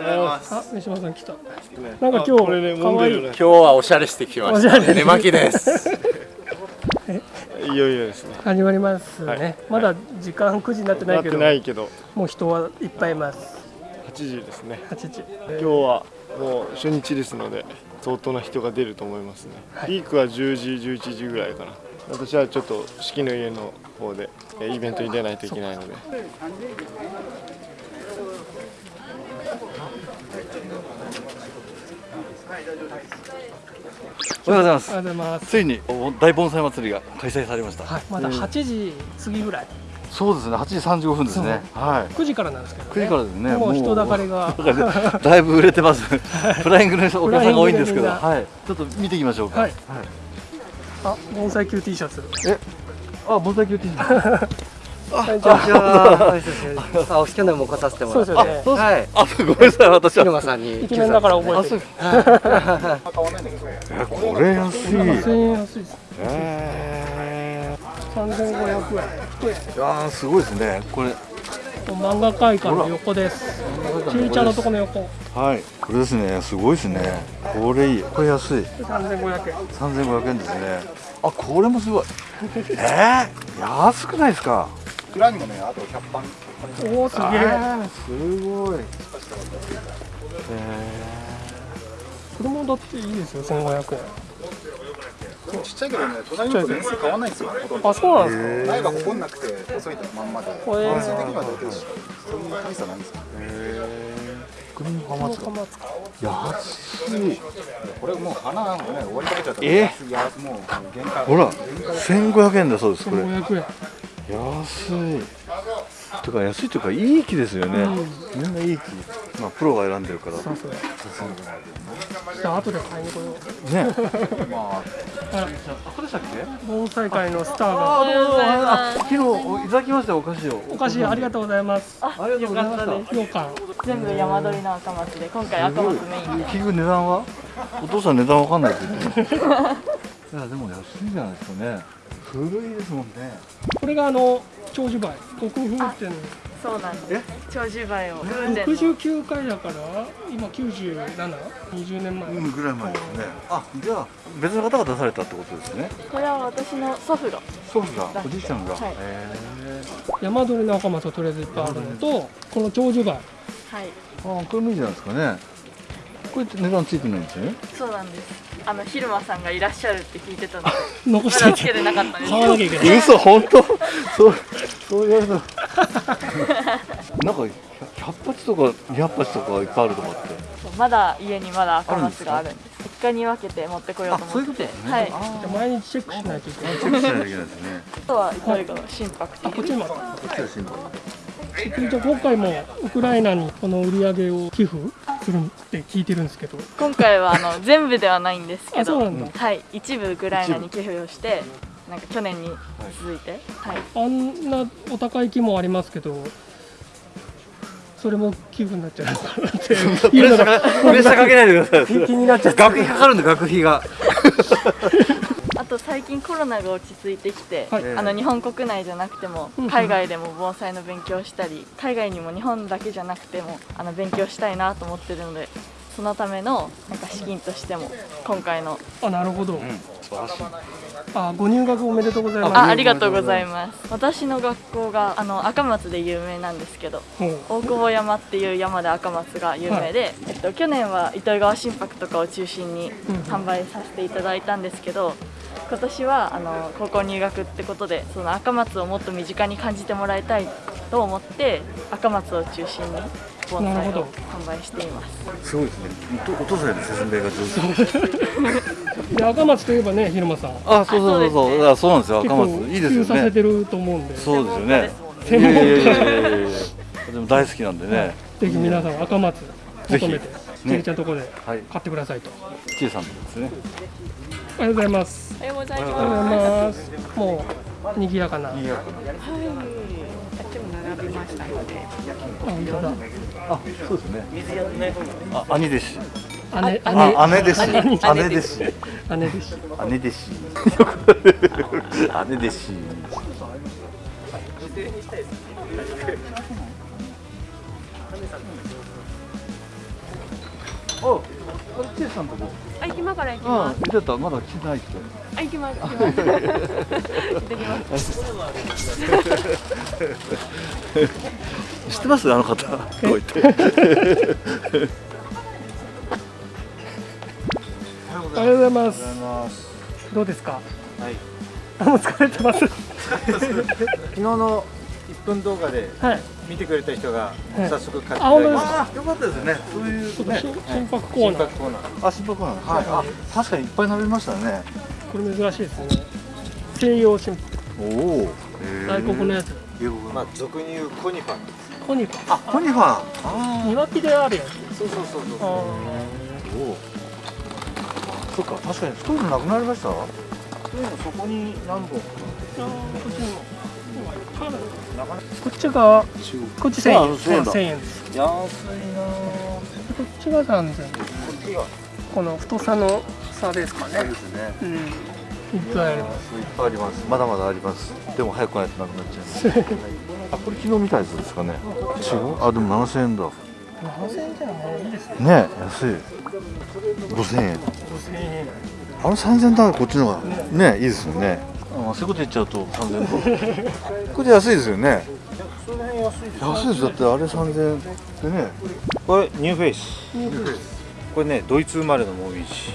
あ、三島さん来た。なんか今日可愛い。今日はおしゃれしてきました。寝巻きです。いよいよですね。始まりますね。まだ時間9時になってないけど、ないけど、もう人はいっぱいいます。8時ですね。8時。今日はもう初日ですので、相当な人が出ると思いますね。ピークは10時、11時ぐらいかな。私はちょっと四季の家の方でえイベントに出ないといけないので。おはようございます。おはようございます。ついに大盆栽祭りが開催されました、はい、まだ8時過ぎぐらい。そうですね8時35分ですね。はい。9時からなんですけど、ね。9時からですね。もう人だかりが。だいぶ売れてます。フライングのお客さんが多いんですけど。はい。ちょっと見ていきましょうか。はい。あ、盆栽級 T シャツ。あ盆栽級 T シャツ こんにちは。あ、去年も来させてもらって。そうですよね。はい。あごめんなさい私は広間さんに。イケメンだから覚えてる。えこれ安い1000円安いです。え3500円。ー、いやーすごいですねこれ漫画会館の横です。ちいちゃんのとこの横。はいこれですねすごいですねこれいいこれ安い3500円。3500円ですねあこれもすごいえー、安くないですか？おお、すげえ。すごいこれもだっていいですよ、1500円。ちっちゃいけどね、隣の子年数変わんないんですよ。あ、そうなんですか？苗が誇んなくて細いまんまで、これ年数的には大体そんな大差ないんですよ。クリームハマツこのか安いこれもう花もね終わりかけちゃったら、え？もう限界。ほら1500円だそうですこれ1500円。安い。とか安いというかいい木ですよね、みんないい木まあプロが選んでるから。さすが。じゃあ後で買いに来よう。ね。あら、ここでしたっけ？盆栽界のスターあが。あ昨日いただきましたよお菓子を。お菓子ありがとうございます。ありがとうございました。羊羹。全部山鳥の赤松で今回赤松メインで。結局値段は？お父さん値段わかんないって言ってました。いやでも安いんじゃないですかね古いですもんね。これがあの長寿梅。国風っていうの。そうなんです。長寿梅を風で69回だから今97、20年前。うんぐらい前ですね。あじゃあ別の方が出されたってことですね。これは私の祖父が祖父が？おじいちゃんが、はい。へ山鳥の赤松はとりあえずいっぱいあるのと、この長寿梅。はい。ーあこれもいいじゃないですかね。これって値段ついてないんですよね。そうなんですあの昼間さんがいらっしゃるって聞いてたので残まして。つけてなかったんです買わなきゃいけない。嘘本当？そうそう言われた。なんか100鉢とか200鉢とかいっぱいあるとかって。まだ家にまだ赤松があるんです。一家に分けて持ってこようと思って。はい。じゃあ毎日チェックしないといけない。チェックしないといけないですね。あとはどれが心拍あ、こっちにも。こっちは新聞じゃあ今回もウクライナにこの売り上げを寄付するって聞いてるんですけど。今回はあの全部ではないんですけど。あそうなんだ。はい一部ウクライナに寄付をしてなんか去年に続いて。はい。あんなお高い木もありますけど、それも寄付になっちゃうのかなって。プレッシャーかけないでください。気になっちゃって。学費かかるんで学費が。あと最近コロナが落ち着いてきて、はい。あの日本国内じゃなくてもうん海外でも盆栽の勉強をしたり海外にも日本だけじゃなくてもあの勉強したいなと思ってるのでそのためのなんか資金としても今回のあ、なるほど。あ、ご入学おめでとうございます。あありがとうございます。私の学校があの赤松で有名なんですけど大久保山っていう山で赤松が有名で、えっと、去年は糸魚川心拍とかを中心に販売させていただいたんですけど今年はあの高校入学ってことでその赤松をもっと身近に感じてもらいたいと思って赤松を中心に盆なるほど。栽を販売しています。すごいですね。お父さんの説明が上手。で赤松といえばね、昼間さん。あそうそうそうそう。だからそうなんですよ。赤松いいですよ普及させねてると思うんで、ぜそうですよね。専門家でも大好きなんでね。ひ皆さん赤松ぜひ求めて、ちえりちゃんのところではい。買ってくださいと。キエさんのですね。おはようございます。おはようございおはようございます。もう賑やかな。あっちも並びましたので。あ、本当だ。あそうですね。あ兄弟子。姉、姉、あ姉弟子。姉。姉。弟子。姉弟子。姉弟子。姉弟子 ああれチェさんとこあ、今から行きあまあ見てたまだ来てないって。あ、行きます。行きます。行ってきます。知ってますあの方こう言っておはようございますどうですかはいあもう疲れてます昨日の1分動画ではい。見てくれた人がはい。早速買ってあ本当ですあよかったですね。そういうね。し心拍コーナー。コーナー。あ心拍なんですはい。あ確かにいっぱい食べましたね。これ珍しいですね。西洋心おお外国のやつ。まあ俗に言うコニファコニファあコニファーあ庭木であるやつ。そうそうそうそう。あおおそっか確かに太いのなくなりました？太いのそこに何本ーあーこっちにもこっちがこっち1000円。あ1000円だ。1000円です。安いなこっちが3000円この太さの差ですかね。ですね。うん。いっぱいあります。いっぱいありますまだまだあります。でも早くないとなくなっちゃいます。あこれ昨日見たやつですかね。違う？あでも7000円だ。7000円じゃもういいですね。ね安い。5000円。5000円。あの3000円だ。からこっちの方がねいいですよねあそういうこと言っちゃうと3000円だこれ安いですよね。安いですだってあれ3000円でね。これニューフェイス。これねドイツ生まれのモミジ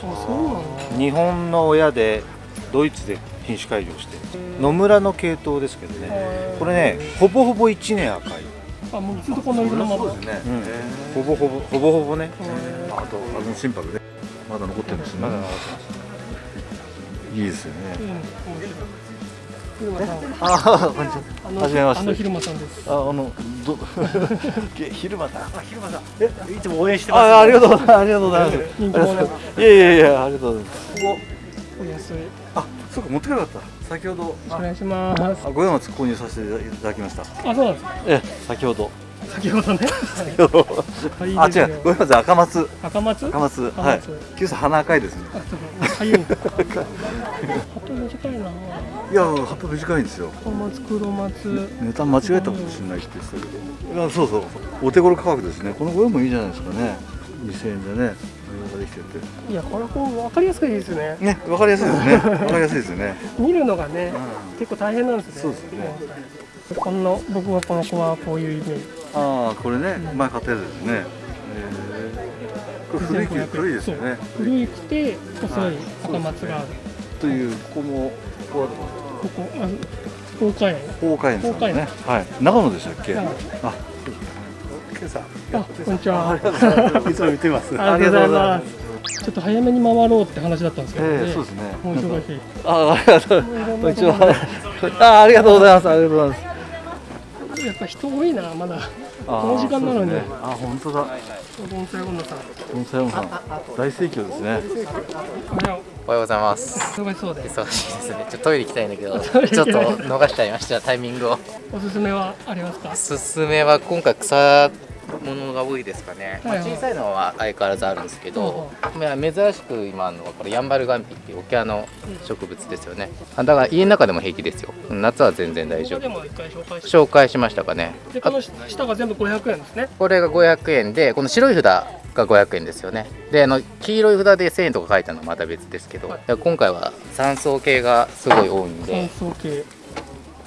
日本の親でドイツで品種改良して。野村の系統ですけどね。これねほぼほぼ1年赤い、あもうずっとこの色のまま。そうですねうん、ほぼほぼほぼほぼね。あとあの真柏ね。まだ残ってるんですね。まだいいですよね。うんああこんにちは。じめまして。あの昼間さん。ですああのど昼間だいつも応援してあありがとうございます。ありがとうございます。いやいやいやありがとうございます。お安いあそうか持ってかなかった。先ほど。お願いしますあ五山松購入させていただきましたあそうなんですか。ええ先ほど。先ほどね先ほどあはい。いいですよ違う五山松。赤松？赤松。赤松。赤はい。松九さん鼻赤いですね。あそう。かかゆいんだ葉っぱ短いないや葉っぱ短いんですよ。赤松黒松。値段間違えたかもしれないって言ってたけど。いやそうそう。お手頃価格ですね。このご用もいいじゃないですかね。2000円でね対応ができてて。いやこれこう分かりやすくいいですね。ねわかりやすいですね。わかりやすいですよね。見るのがねう結構大変なんですね。そうですね。この僕はこの子はこういうイメージ。ああこれね前買ったやつですね。えー古い木古いですよね。古いくて細い赤松がある。というここもここはここあ福岡園？法華園さん法華園。ねはい。長野でしたっけ？はい。ああこんにちは。いつも見てます。ありがとうございます。ちょっと早めに回ろうって話だったんですけどね、ええそうですね。もう忙しい。あありがとう。こんにちはあありがとうございます。ありがとうございます。やっぱ人多いなまだ。あーこの時間なのに。ね。あ本当だ。盆栽女さん。本当山さん。大盛況ですねおはようございます。う忙しそうで。忙しいですね。ちょっとトイレ行きたいんだけど ちょっと逃しちゃいました。タイミングを。おすすめはありますか？おすすめは今回草ものが多いですかね、まあはい。はい小さいのは相変わらずあるんですけど、まあ珍しく今あるのはこれヤンバルガンピっていう沖縄の植物ですよね。あだから家の中でも平気ですよ。夏は全然大丈夫。ここでも一回紹介して紹介しましたかね。この下が全部500円ですね。これが500円でこの白い札が500円ですよね。であの黄色い札で1000円とか書いたのはまた別ですけど、今回は酸素系がすごい多いんで乾燥系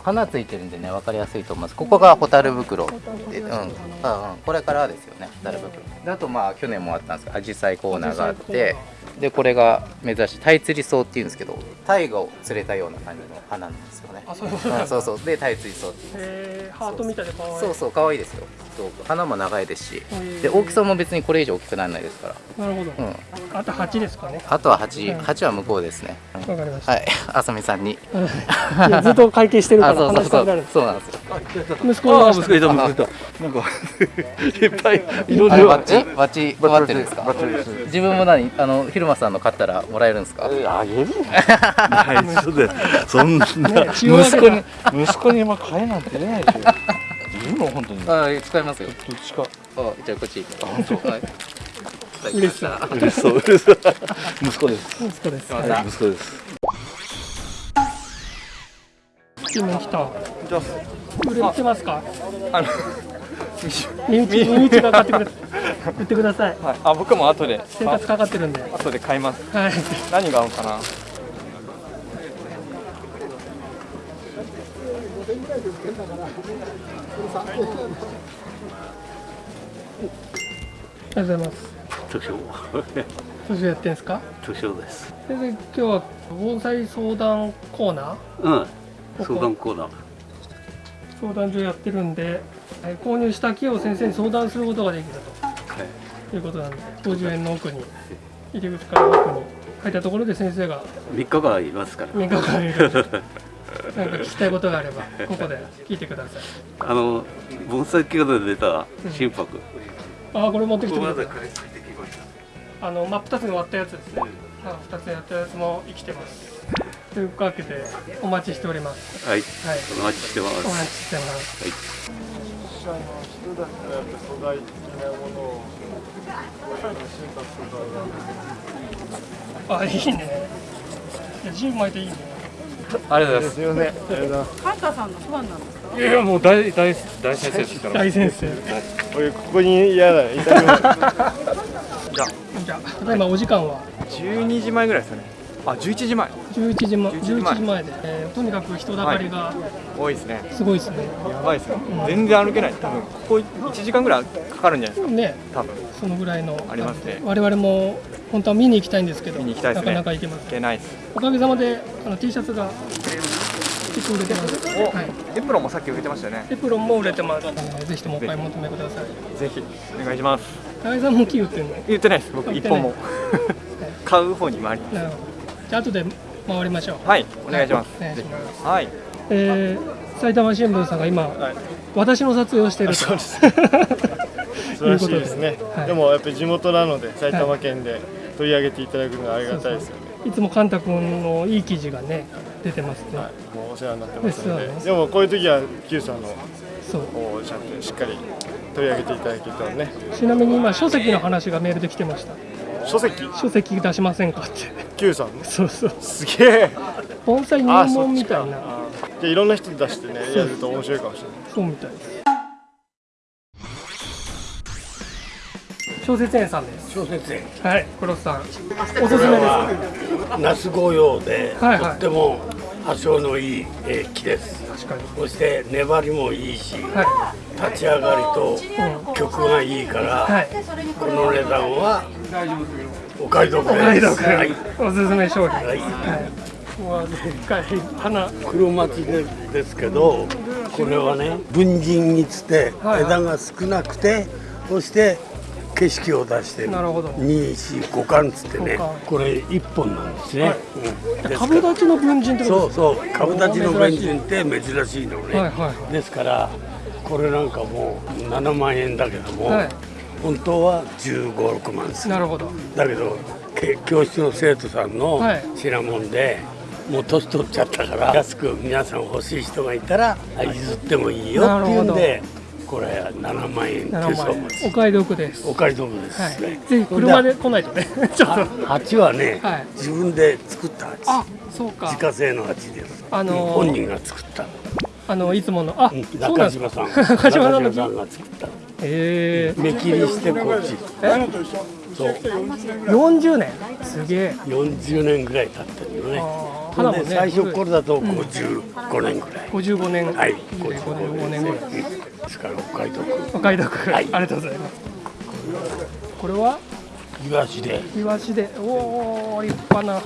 花ついてるんでね分かりやすいと思います。ここがホタル袋で、うん、あうんこれからですよねホタル袋であとまあ去年もあったんですけどアジサイコーナーがあってでこれが珍しいタイツリソウっていうんですけどタイガを連れたような感じの花なんですよね。あそううんそうそうでタイツリソウって言うんです。えー、ハートみたいで可愛い。そうそう可愛いですよ。花も長いですし。で大きさも別にこれ以上大きくならないですから。なるほど、うん。あと8ですかね。あとは8、うん。8は向こうですね。わかりました、はい、あさみさんに。いやずっと会計してるかあ、らそうそうそう。話したくなる、そうなんですよ。息子が息子いた息子いたなん。かいっぱいいろいろバッチ、バッチ配ってるんですか自分も何、あの、昼間さんの買ったらもらえるんですか？あげる内緒でそんな。ね息子に。息子に今買えなんて出ないでし。ょいるの？本当に。どっあ、使いますよ。ちかあ、じゃあ、こっち。あ、本当。はい。嬉しそう嬉しそう嬉しそう。息子です。息子です。はい。息子です。注文来たじゃ売れてますか？あの身内身内。が買ってくれた。売ってください。はい、あ僕も後で。生活かかってるんで。後で買います。はい。何が合うかな？ありがとうございます。図書図書やってんすか？図書です。先生今日は防災相談コーナー？うん。ここ相談コーナー。相談所やってるんで。えー購入した木を先生に相談することができるはい。ということなんで50円の奥に入り口から奥に書いたところで先生が。3日間いますから。3日間いる。なんか聞きたいことがあればここで聞いてください。あの盆栽企画で出た心拍、あこれ持ってきてくれたここまで買いあの真っ二つに割ったやつですね。あ二つに割ったやつも生きてます。というわけでお待ちしております。はい、はい。お待ちしてます。お待ちしてます。はい社の人だやっぱ素材的なものを心拍とかあいいね。いや10枚でいいね。ありがとうございます。すみカンタさんのファンなんです。かいやいやもう大大大先生ですから。大先生。俺ここに嫌だじゃあ。じゃあ。ただいまお時間は？12時前ぐらいですよねあ11時前。11時前。11時前。11時前で、えーとにかく人だかりが多いですね。すごいですね、やばいですね。全然歩けない。多分。ここ1時間ぐらいかかるんじゃないですか。ね。多分。そのぐらいのありますね。我々も本当は見に行きたいんですけど見に行きたいですね。なかなか行けません。いけないです。おかげさまであの T シャツが結構売れてます、おはい、エプロンもさっき売れてましたよね。エプロンも売れてます、えーぜひともお買い求めください。ぜひ。お願いします。高井さんも木売ってるの？言ってないです。僕一本も。買う方に回りなるほどじゃあ後で回りましょう。はいお願いします。お願いはい。えー、埼玉新聞さんが今、私の撮影をしていると。そうです。素晴らしいですね、はい。でもやっぱり地元なので埼玉県で取り上げていただくのはありがたいですよね、いつもカンタ君のいい記事がね出てますね、もうお世話になってますので。でもこういう時は Q さんのそう。をちゃんとしっかり取り上げていただけたらね。ちなみに今書籍の話がメールで来てました。書籍？書籍出しませんかって Q さん？のそうそう。すげえ。盆栽入あそ門っちかみたいな。じゃあいろんな人出してねやると面白いかもしれない。そうみたいです。小説園さんです。小説園。はい黒瀬さん。おすすめですか？那須紅葉で、はいはい。とっても発祥のいい、えー木です。確かに。そして粘りもいいし、は立ち上がりと曲がいいから、はい。この値段はお買い得ですお買い得はい、おすすめ商品はい。うわでっかい花黒松でですけどこれはね文人につってはい。はい枝が少なくてそして景色を出してる。二四五巻つってねこれ一本なんですね、はい。うん。株立ちの文人ってことそうですか？そう株立ちの弁人って珍しいのね、はいはいはですからこれなんかもう7万円だけども、はい本当は1 5 6万する。なるほど。だけどけ教室の生徒さんのはい。品物で、もう年取っちゃったから安く皆さん欲しい人がいたらあ譲ってもいいよっていうんでこれ7万円って7そう万円お買い得です。お買い得です。はい。ね、ぜひ車で来ないとね。ちょっと。鉢はね、はい。自分で作った鉢あそうか。自家製の鉢です、あのー本人が作った。あのいつものあ、そうなんです中島さん。中島さんが作ったええ目切りしてこっち。え？そう。40年。すげえ。40年ぐらい経ってるのね。花もね。最初これだと55年ぐらい、55年。はい。55年ぐらいですからお買い得お買い得、はい。ありがとうございます。これは？イワシで。イワシで。おお立派な。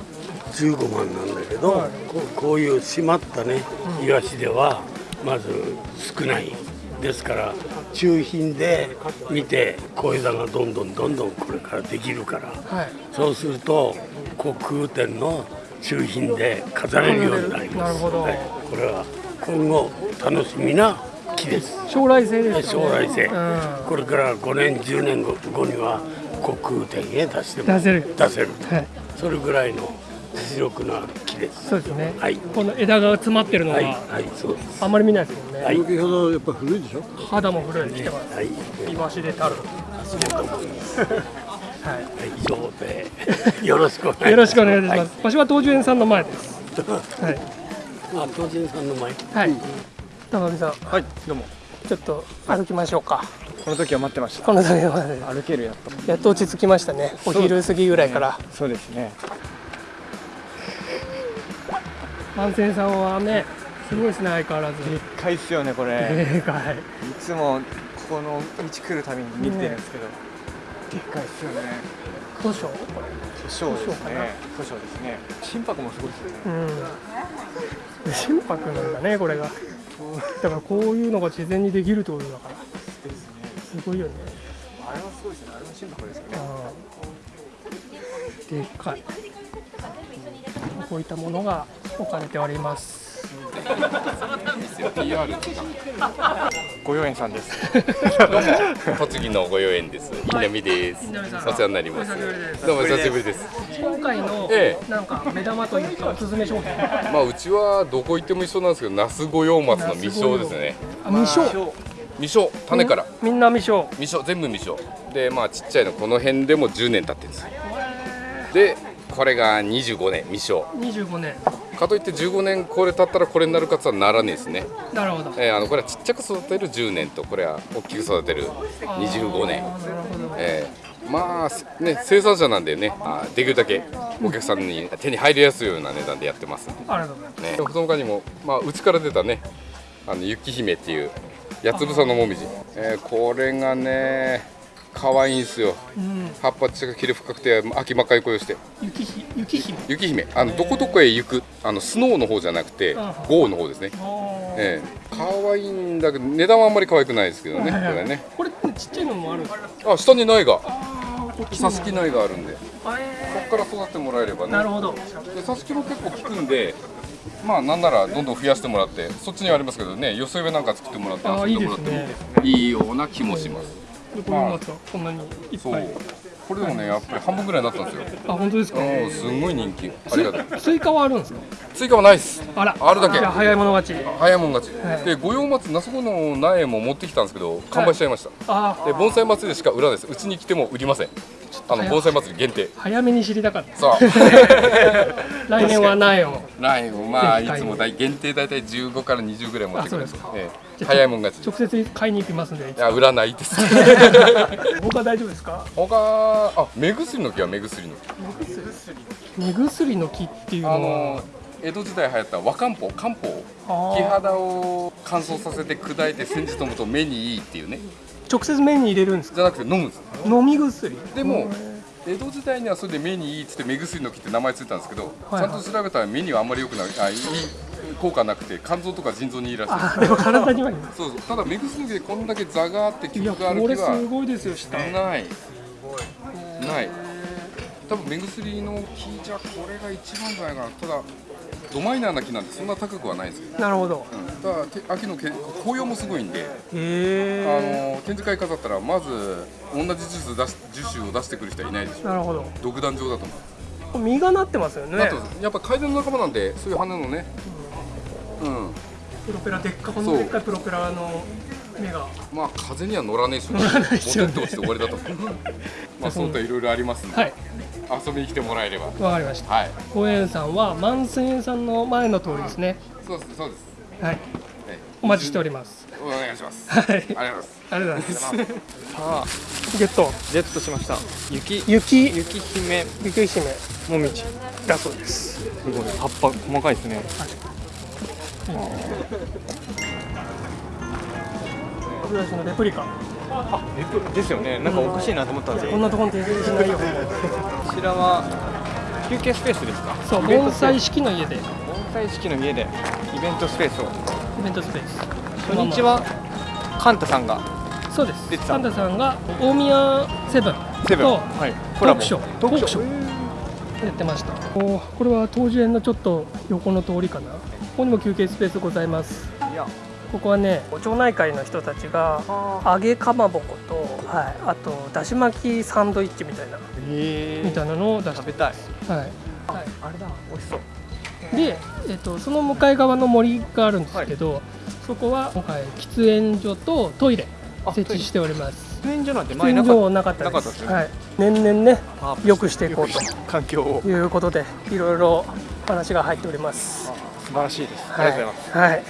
15万なんだけど、はい。こうこういう締まったねイワシではまず少ない。ですから中品で見て小枝がどんどんどんどんこれからできるから。はい。そうすると国空店の中品で飾れるようになります。なるほど。はい。これは今後楽しみな木です。将来性ですよね。将来性、うん。これから5年10年後後には国空店へ出しても出せる。出せる、はい。それぐらいの実力のある木ですそうですね、はい。この枝が詰まってるのは、はい。はい。そうです。あんまり見ないですもんね、はい。先ほどやっぱ古いでしょ？肌も古い。来てます、はい。イワシでたるそうと。思い。ますはい。以上で。よろしくお願いします。よろしくお願いします、場所は東樹園さんの前です。はい。あ東人さんの前。はい。高木さん。はいどうも。ちょっと歩きましょうか。この時は待ってました。この時は待って歩けるやっと。やっと落ち着きましたね。お昼過ぎぐらいから、そうですね万千さんはねすごいですね相変わらず。でっかいっすよねこれ。でかい。いつもここの道来るたびに見てるんですけど、でっかいっすよね。図書こ図書ですね。図書ですね。心拍もすごいですよね。れうん。心拍なんだねこれが。だからこういうのが自然にできるってことだから。すごいよね。あれはすごいですよね。あれの心拍ですよねうんでっかいこういったものが置かれております ご用園さんです 栃木のご用園です。稲見です。お世話になります。どうも久しぶりです。今回のえなんか目玉というかおすすめ商品まあうちはどこ行っても一緒なんですけど、那須御用松の未生ですね。あ未生未生種からみんな未生未生全部未生でまあちっちゃいのこの辺でも10年経ってるんですよ。でこれが25年未生。25年かといって15年これ経ったらこれになるかつはならねえですね。なるほど。えーあのこれはちっちゃく育てる10年とこれは大きく育てる25年。えーまあね生産者なんでねあできるだけお客さんに手に入りやすいような値段でやってますんで。ありがとうございます。ね、その他にも、まあ、うちから出たねあの雪姫っていう八つ房のもみじ、えーこれがね可愛いんですよ。うん葉っぱちがきれ深くて秋真っ赤い声をして。雪ひ雪姫？雪姫。あのどこどこへ行くあのスノーの方じゃなくてあ豪の方ですね。ええ。可愛いんだけど値段はあんまり可愛くないですけどねこはいはい。れね。これちっちゃいのもある？んですかあ下に苗がこっちに挿し木苗があるんで。ここから育ててもらえればね。なるほど。で挿し木も結構効くんでまあなんならどんどん増やしてもらってそっちにはありますけどね寄せ植えなんか作ってもらってあ遊んでもらってもいいような気もしますでこの松はこんなにいっぱい。これでもねやっぱり半分ぐらいになったんですよ。あ本当ですか？うんすんごい人気。ありがとうスイカはあるんですか？追加はないです。あら。あるだけ。早い者勝ち。早いもん勝ち、はい。で五葉松那須郷の苗も持ってきたんですけど完売しちゃいました、あで盆栽祭りでしか売らないです。うちに来ても売りません。あの盆栽祭り限定。早めに知りたかった。そう。来年は苗を。苗をまあいつも大限定大体15から20ぐらい持ってくるんですあそうええ早いもん勝ち。直接買いに行きますんでいや売らないです。他大丈夫ですか？他あ目薬の木は目薬の木。目薬。の木っていうのは。あの江戸時代流行った和漢方漢方。木肌を乾燥させて砕いて煎じ飲むと目にいいっていうね。直接目に入れるんですか？じゃなくて飲むんです。飲み薬。でも江戸時代にはそれで目にいいっつって目薬の木って名前ついたんですけど、はいはい。ちゃんと調べたら目にはあんまり良くない。あいい効果なくて肝臓とか腎臓にいいらしい。あでも体にはいい。そうそう。ただ目薬の木でこんだけ座があって効きがあるこれ木はすごいですよ下。ない。ない。多分目薬の木じゃこれが一番じゃないかなただドマイナーな木なんでそんな高くはないんですよ、なるほど。うん、ただて秋のけ紅葉もすごいんで。へえ。あの展示会飾ったらまず同じ樹種出し樹種を出してくる人はいないでしょなるほど。独壇場だと思う。実がなってますよね。あとやっぱカエデの仲間なんでそういう花のねうんプロペラでっかこのでっかいプロペラの目が。まあ風には乗らねえし乗らないですよねボテッと落ちて終わりだと。思うまあそういったいろいろありますんで、はい。遊びに来てもらえれば。わかりました。はい。五円さんは万千円さんの前の通りですね。そうですそうです。はい。お待ちしております。お願いします。はい。ありがとうございます。ありがとうございます。さあゲット。ゲットしました。雪。雪。雪姫。雪姫もみじだそうです。すごい。葉っぱ細かいですね。歯ブラシのレプリカ。あレプですよね。なんかおかしいなと思ったんですよ。こんなところに訂正しないよ。こちらは休憩スペースですか？そう盆栽式の家で。イ盆栽式の家でイベントスペースを。ベントスペース。初日はカンタさんがそうです。出てた。サンタさんが大宮セブンセブン。とはい。トコラボ。ークショートークショーやってました。おこれは当時園のちょっと横の通りかな。ここにも休憩スペースございます。いや。ここはね町内会の人たちが揚げかまぼこと、はい、あとだし巻きサンドイッチみたいな。へみたいなのを出して食べたい。はい、はい、あれだ。美味しそう。で、えっとその向かい側の森があるんですけど、そこは今回喫煙所とトイレ。設置しております喫煙所なんて喫前な煙かなかったですね。はい、年々ねあ良くしていこうと。環境を。いうことでいろいろ話が入っております。素晴らしいです。ありがとうございます。はい、はい、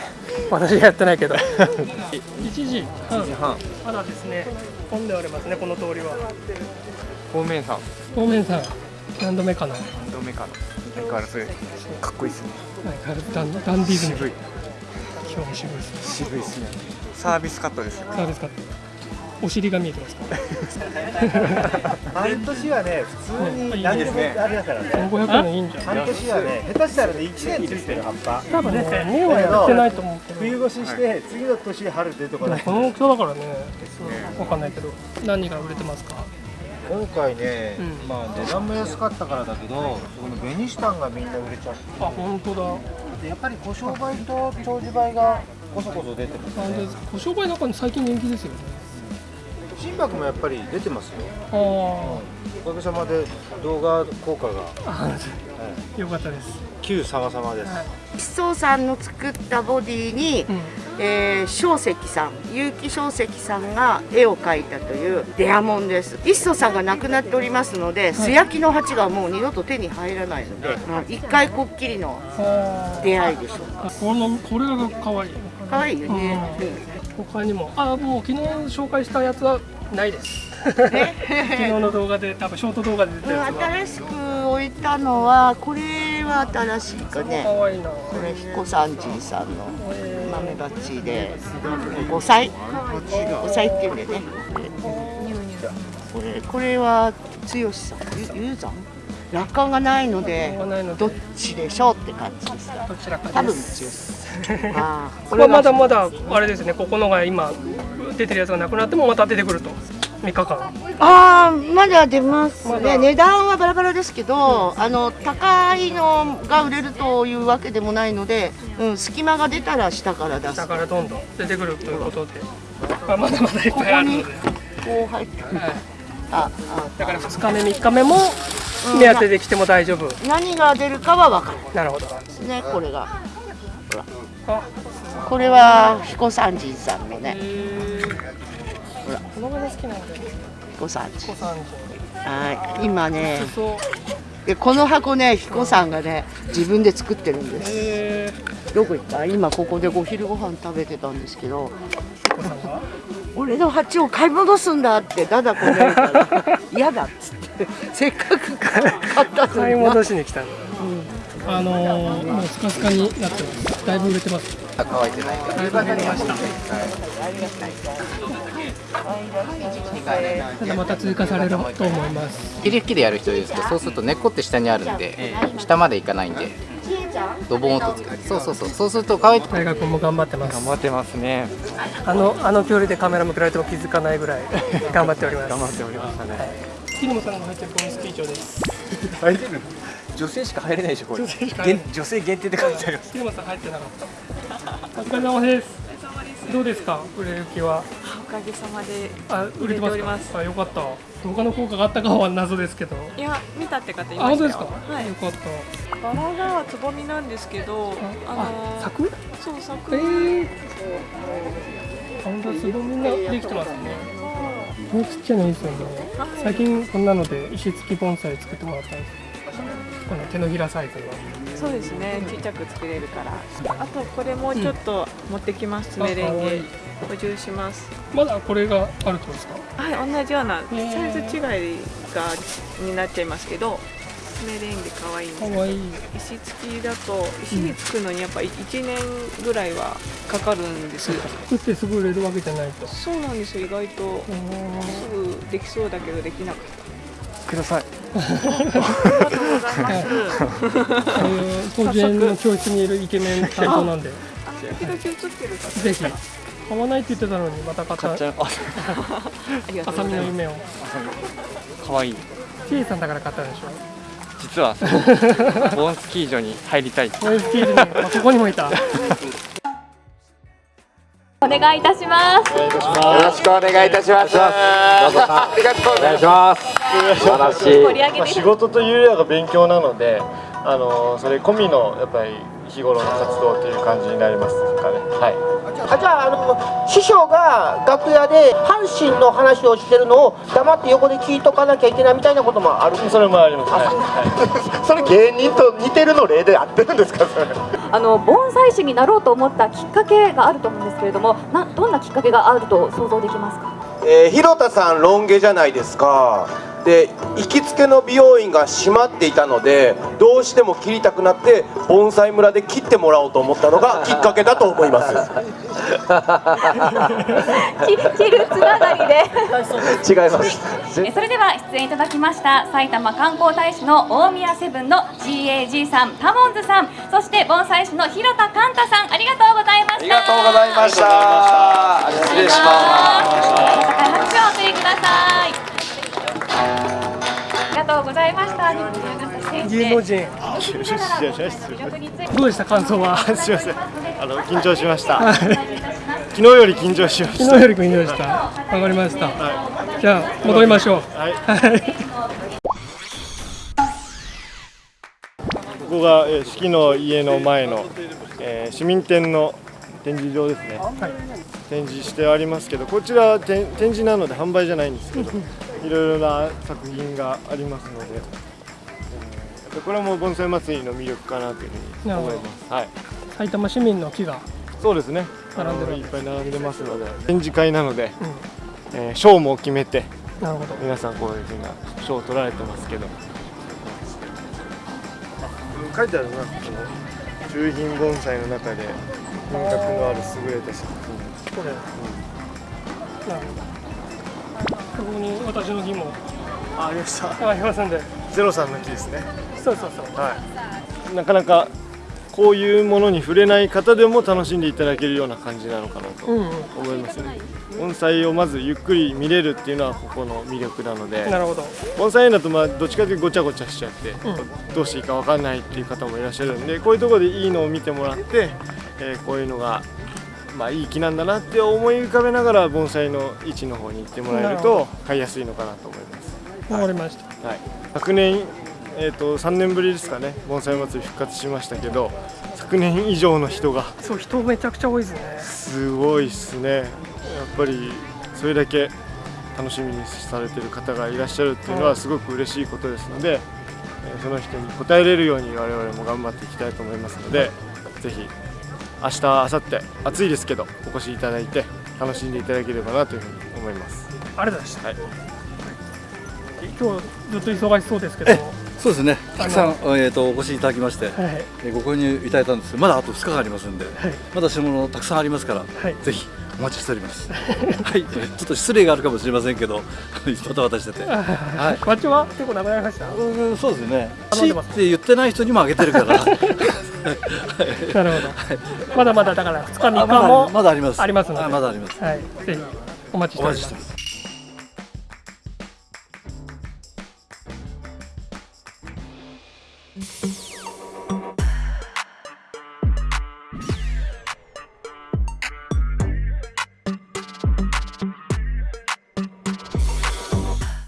私はやってないけど。1時半。半。まだですね混んでおりますねこの通りは。方面さん方面さん何度目かな。何度目かな。相変わらず。かっこいいですね。はいダンダンディズム渋い。今日も渋いですね。渋いですね。サービスカットですよサービスカットお尻が見えてますか？半年はね普通に何でもあれだからね。1500円いいんじゃん半年はね下手したらね1年ついてる葉っぱ。多分ね年はやってないと思うけど。冬越しして次の年春出るとかねこの大きさだからね。わかんないけど。何が売れてますか？今回ね、まあ値段も安かったからだけどこのベニシタンがみんな売れちゃって。あ本当だ。でやっぱり小商売と長寿売がこそこそ出てますなんで小商売なんか最近人気ですよね心拍もやっぱり出てますよ。あおかげさまで動画効果が。あ よかったです。旧様々です、一層さんの作ったボディに、えー、小石さん結城小石さんが絵を描いたというデアモンです。一層さんが亡くなっておりますので、素焼きの鉢がもう二度と手に入らないので、まあ、一回こっきりの出会いでしょうか。このこれが可愛い可愛いよね、他にも。あもう昨日紹介したやつはないです。昨日の動画で多分ショート動画で出たやつは。新しく置いたのはこれは新しいかね。可愛いな。これ彦三じいさんの豆鉢で。5歳？5歳っていうんでね。これ。これは剛さん？ゆゆうざん？楽観がないのでどっちでしょうって感じです。多分剛さんあーこれは。まだまだあれですねここのが今出てるやつがなくなってもまた出てくると。3日間。ああまだ出ます。ね値段はバラバラですけど、あの高いのが売れるというわけでもないので、うん、隙間が出たら下から出す。下からどんどん出てくるということで、まあ、まだまだいっぱいあるので。こう入って。くる、あだから2日目3日目も目当てで来ても大丈夫、何が出るかは分かるなるほど。ですねこれが。ほらこれは彦三じいさんのね。ほらこのまま好きなんで彦三じ彦三はい。今ねでこの箱ね彦さんがね自分で作ってるんです。どこ行った。今ここでお昼ご飯食べてたんですけど俺の鉢を買い戻すんだってだだこねるから 嫌だっつってせっかく買ったのにな。買い戻しに来たの、あのー、もうスカスカになってます。だいぶ売れてます。あ乾い。てないだいぶ減りましたただまた追加されると思います。切り引きでやる人いるんですけどそうすると根っこって下にあるんで下までいかないんでドボーンとつそうそうそう。そうすると乾いて大学も頑張ってます。頑張ってますね。あのあの距離でカメラ向けられても気づかないぐらい頑張っております。頑張っておりましたね木野さんが入ってるコミスキー長です。入れる女性しか入れないでしょこれ。女性しか入れない。限女性限定って書いてあります。木野さん入ってなかった。お疲れ様です。どうですか売れ行きは？おかげさまであ売れてますあよかった。他の効果があったかは謎ですけど？いや見たって方いあましたよ。本当ですか、はい。よかった。バラがつぼみなんですけどあのあ咲くそう咲くえー、本当すごいみんなできてますねこのちっちゃいのいいですよね。最近こんなので石付き盆栽作ってもらったんです。この手のひらサイズの。そうですね。ちっちゃく作れるから。あとこれもちょっと持ってきます爪レンゲ補充しますまだこれがあるってことですか？はい同じようなサイズ違いがになっちゃいますけど爪レンゲ可愛いんですかわいい。石付きだと石につくのにやっぱ1年ぐらいはかかるんです作ってすぐ売れるわけじゃないと。そうなんですよ意外と。すぐできそうだけどできなかった。ください。工事園の教室にいるイケメン担当なんで。時々映ってる方ぜひ。買わないって言ってたのにまた買った。買っちゃう。あありがとう浅ございます。見の夢を。可愛い。シエさんだから買ったんでしょ？実はそのボーンスキー場に入りたいボーンスキー場にあここにもいたお願いいたします。よろしくお願いいたします。どうぞありがとうございます。素晴らしい。まあ仕事というよりは勉強なので、あのそれ込みのやっぱり日頃の活動という感じになりますかね。はい。あじゃああの師匠が楽屋で阪神の話をしてるのを黙って横で聞いとかなきゃいけないみたいなこともある？それもあります、はい、それ芸人と似てるの例で合ってるんですかそれ。あの盆栽師になろうと思ったきっかけがあると思うんですけれどもなどんなきっかけがあると想像できますか？えー、広田さんロン毛じゃないですかで行きつけの美容院が閉まっていたのでどうしても切りたくなって盆栽村で切ってもらおうと思ったのが きっかけだと思います。切るつながりで。違います。えそれでは出演いただきました埼玉観光大使の大宮セブンの GAG さんタモンズさんそして盆栽師の広田寛太さんありがとうございました。ありがとうございました。失礼します。高い拍手をお送りくださいありがとうございました。芸能人。どうでした感想は？すみません。あの緊張しました。昨日より緊張しました。昨日より緊張した。わかりました、じゃあ戻りましょう。はい。ここが、えー、四季の家の前の、えー、市民展の展示場ですね、展示してありますけどこちら展展示なので販売じゃないんですけどいろいろな作品がありますので、えー、これも盆栽祭りの魅力かなというふうに思います、はい、埼玉市民の木がそうですね。並んでるいっぱい並んでますので。展示会なので、うん、えー、賞も決めてなるほど。皆さんこういうふうな賞を取られてますけど。書いてあるなこの中品盆栽の中で品格のある優れた作品。これ、うん、なるほどここに私の木もあありました。ありますんで。ゼロさんの木ですね。そうそうそう。はい。なかなかこういうものに触れない方でも楽しんでいただけるような感じなのかなと思いますね、うんうん、盆栽をまずゆっくり見れるっていうのはここの魅力なので。なるほど。盆栽だとまあどっちかというとごちゃごちゃしちゃって、うん、どうしていいか分かんないっていう方もいらっしゃるんでこういうところでいいのを見てもらって、えー、こういうのがまあいい木なんだなって思い浮かべながら盆栽の位置の方に行ってもらえると買いやすいのかなと思います。わかりました、はい、昨年えーと、と3年ぶりですかね。盆栽祭り復活しましたけど昨年以上の人が。そう人めちゃくちゃ多いですね。すごいですね。やっぱりそれだけ楽しみにされてる方がいらっしゃるっていうのはすごく嬉しいことですので、えー、その人に応えれるように我々も頑張っていきたいと思いますのでぜひ明日明後日暑いですけどお越しいただいて楽しんでいただければなというふうに思います。ありがとうございました、はい、今日ずっと忙しそうですけど。そうですね、たくさん、えーと、お越しいただきまして、はい、えご購入いただいたんです。まだあと2日間ありますんで、はい、まだ品物たくさんありますから、はい、ぜひお待ちしております。はい、ちょっと失礼があるかもしれませんけど、また渡してて。はい、バッジは結構なくなりました？うん、そうですね。しって言ってない人にもあげてるから。なるほど。まだまだだから2日3日もまだあります。ありますので。まだあります。はい、ぜひお待ちしております。ます